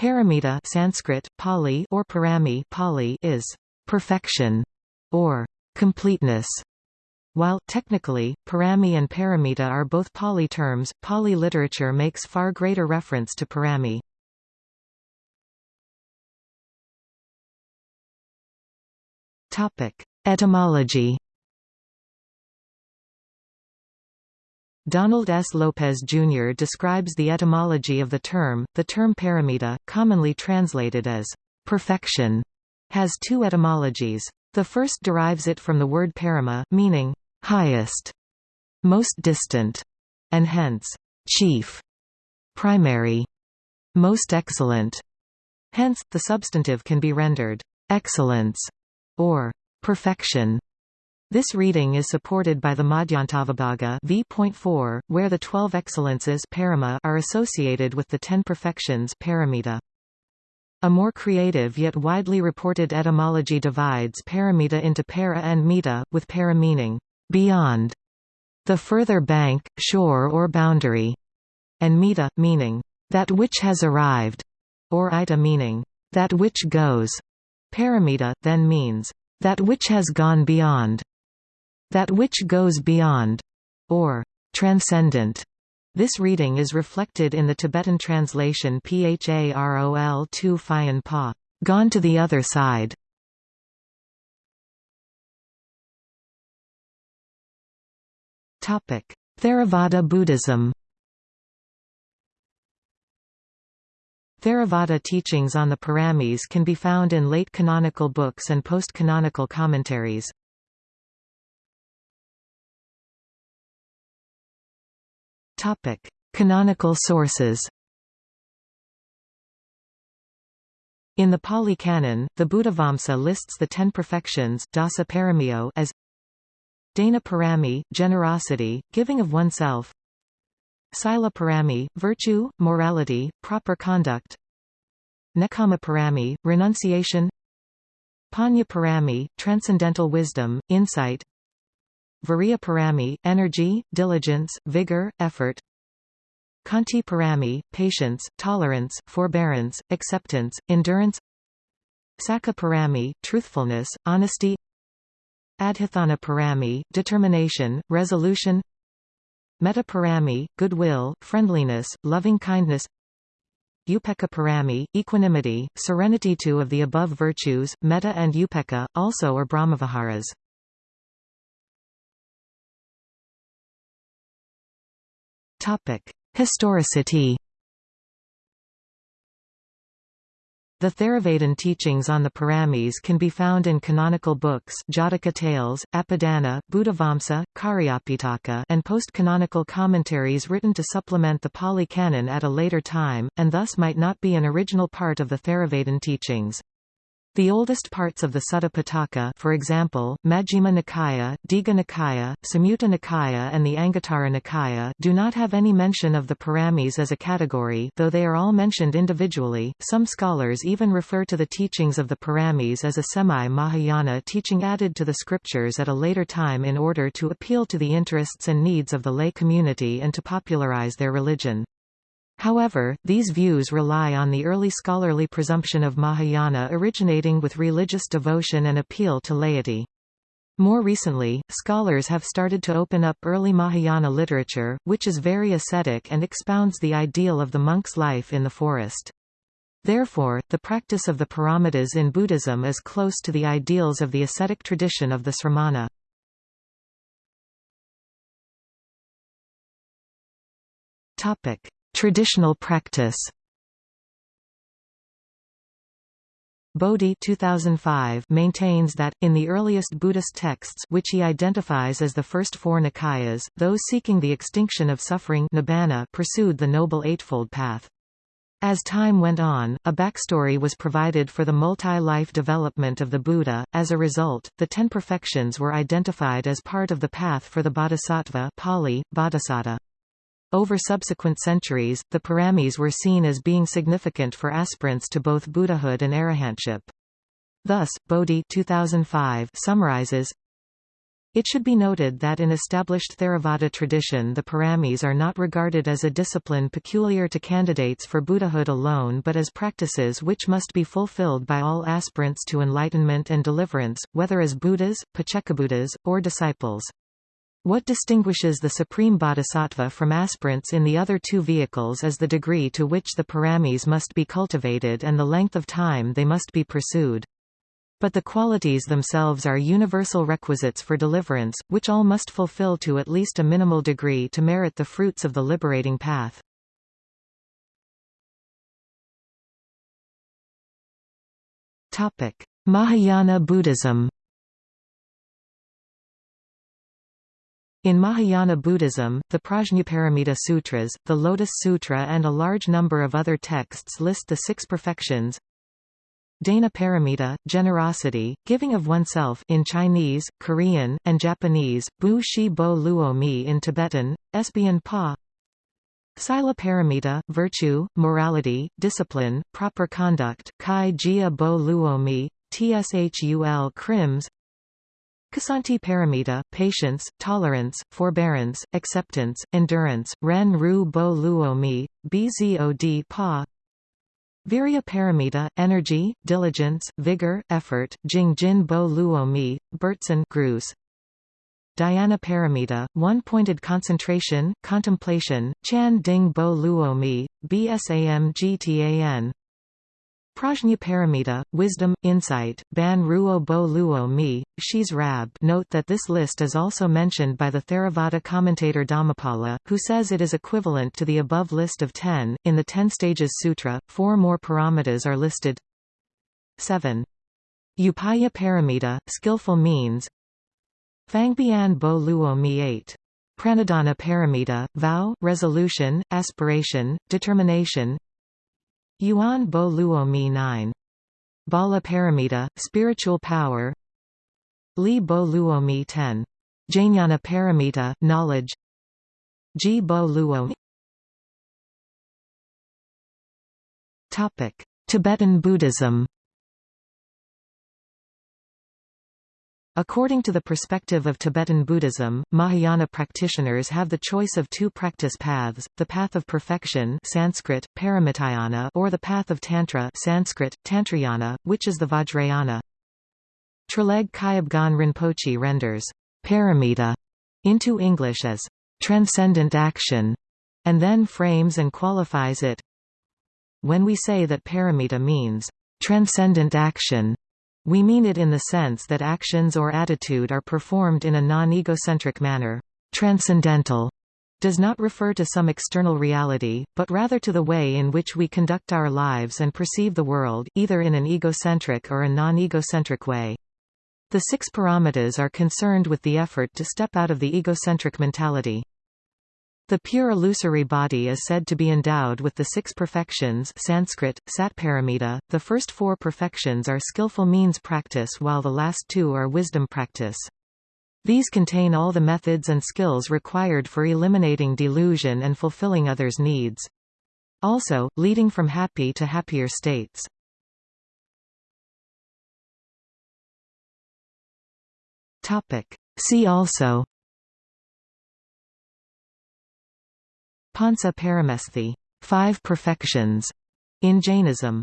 Paramita Sanskrit, Pali or Parami Pali is perfection or completeness. While, technically, Parami and Paramita are both Pali terms, Pali literature makes far greater reference to Parami. Etymology Donald S. Lopez, Jr. describes the etymology of the term. The term paramita, commonly translated as perfection, has two etymologies. The first derives it from the word parama, meaning highest, most distant, and hence chief, primary, most excellent. Hence, the substantive can be rendered excellence or perfection. This reading is supported by the Madhyantavibhaga v.4, where the twelve excellences parama are associated with the ten perfections paramita. A more creative yet widely reported etymology divides paramita into para and mita, with para meaning beyond, the further bank, shore or boundary, and mita, meaning that which has arrived, or ita meaning that which goes. Paramita, then means that which has gone beyond that which goes beyond, or transcendent. This reading is reflected in the Tibetan translation Pharol 2 Phayan Pa, gone to the other side. Theravada Buddhism Theravada teachings on the Paramis can be found in late canonical books and post-canonical commentaries. Topic: Canonical sources. In the Pali Canon, the Buddhavamsa lists the ten perfections dasa paramiyo as Dana parami, generosity, giving of oneself Sila parami, virtue, morality, proper conduct Nekkhamma parami, renunciation Panya parami, transcendental wisdom, insight Virya Parami, energy, diligence, vigor, effort. Khanti Parami, patience, tolerance, forbearance, acceptance, endurance. Sakka Parami, truthfulness, honesty. Adhitthana Parami, determination, resolution. Metta Parami, goodwill, friendliness, loving-kindness Upekkha Parami, equanimity, serenity. Two of the above virtues, metta and upekkha, also are Brahmaviharas. Historicity The Theravadan teachings on the Paramis can be found in canonical books Jataka Tales, Apadana, Buddhavamsa, Cariyapitaka and post-canonical commentaries written to supplement the Pali Canon at a later time, and thus might not be an original part of the Theravadan teachings. The oldest parts of the Sutta Pitaka for example, Majjhima Nikaya, Digha Nikaya, Samyutta Nikaya and the Anguttara Nikaya do not have any mention of the Paramis as a category though they are all mentioned individually. Some scholars even refer to the teachings of the Paramis as a semi-Mahayana teaching added to the scriptures at a later time in order to appeal to the interests and needs of the lay community and to popularize their religion. However, these views rely on the early scholarly presumption of Mahayana originating with religious devotion and appeal to laity. More recently, scholars have started to open up early Mahayana literature, which is very ascetic and expounds the ideal of the monk's life in the forest. Therefore, the practice of the paramitas in Buddhism is close to the ideals of the ascetic tradition of the sramana. Traditional practice Bodhi 2005 maintains that, in the earliest Buddhist texts which he identifies as the first four Nikayas, those seeking the extinction of suffering nibbana pursued the Noble Eightfold Path. As time went on, a backstory was provided for the multi-life development of the Buddha. As a result, the Ten Perfections were identified as part of the path for the Bodhisattva Pali, Bodhisattva. Over subsequent centuries, the paramis were seen as being significant for aspirants to both Buddhahood and arahantship. Thus, Bodhi 2005 summarizes It should be noted that in established Theravada tradition the paramis are not regarded as a discipline peculiar to candidates for Buddhahood alone but as practices which must be fulfilled by all aspirants to enlightenment and deliverance, whether as Buddhas, Paccekabuddhas, or disciples. What distinguishes the supreme bodhisattva from aspirants in the other two vehicles is the degree to which the paramis must be cultivated and the length of time they must be pursued. But the qualities themselves are universal requisites for deliverance, which all must fulfill to at least a minimal degree to merit the fruits of the liberating path. Mahayana Buddhism In Mahayana Buddhism, the Prajnaparamita Sutras, the Lotus Sutra and a large number of other texts list the six perfections. Dana paramita, generosity, giving of oneself in Chinese, Korean, and Japanese, Bu Shi Bo Luo Mi in Tibetan, Esbian Pa. Sila paramita, virtue, morality, discipline, proper conduct, Kai Jia Bo Luo Mi, Tshul Krims Ksanti paramita, patience, tolerance, forbearance, acceptance, endurance, Ren Ru Bo Luo Mi, Bzod Pa Virya paramita, energy, diligence, vigor, effort, Jing Jin Bo Luo Mi, Bertson Grus. Dhyana paramita, one-pointed concentration, contemplation, Chan Ding Bo Luo Mi, BSAM GTAN. Prajnaparamita, wisdom, insight, Ban Ruo Bo Luo Mi, Shi's Rab Note that this list is also mentioned by the Theravada commentator Dhammapala, who says it is equivalent to the above list of ten. In the Ten Stages Sutra, four more paramitas are listed 7. Upaya paramita, skillful means Fangbian Bo Luo Mi 8. Pranidhana paramita, vow, resolution, aspiration, determination Yuan Bo Luo Mi 9. Bala Paramita, spiritual power Li Bo Luo Mi 10. Jnana Paramita, knowledge Ji Bo Luo Topic: Tibetan Buddhism According to the perspective of Tibetan Buddhism, Mahayana practitioners have the choice of two practice paths, the path of perfection Sanskrit, Paramitayana or the path of Tantra Sanskrit, Tantrayana, which is the Vajrayana. Traleg Kyabgon Rinpoche renders paramita into English as transcendent action, and then frames and qualifies it. When we say that paramita means transcendent action, we mean it in the sense that actions or attitude are performed in a non-egocentric manner. Transcendental does not refer to some external reality, but rather to the way in which we conduct our lives and perceive the world, either in an egocentric or a non-egocentric way. The six paramitas are concerned with the effort to step out of the egocentric mentality. The pure illusory body is said to be endowed with the six perfections Sanskrit, Satparamita. The first four perfections are skillful means practice while the last two are wisdom practice. These contain all the methods and skills required for eliminating delusion and fulfilling others' needs. Also, leading from happy to happier states. See also Pancha Paramesthi, five perfections, in Jainism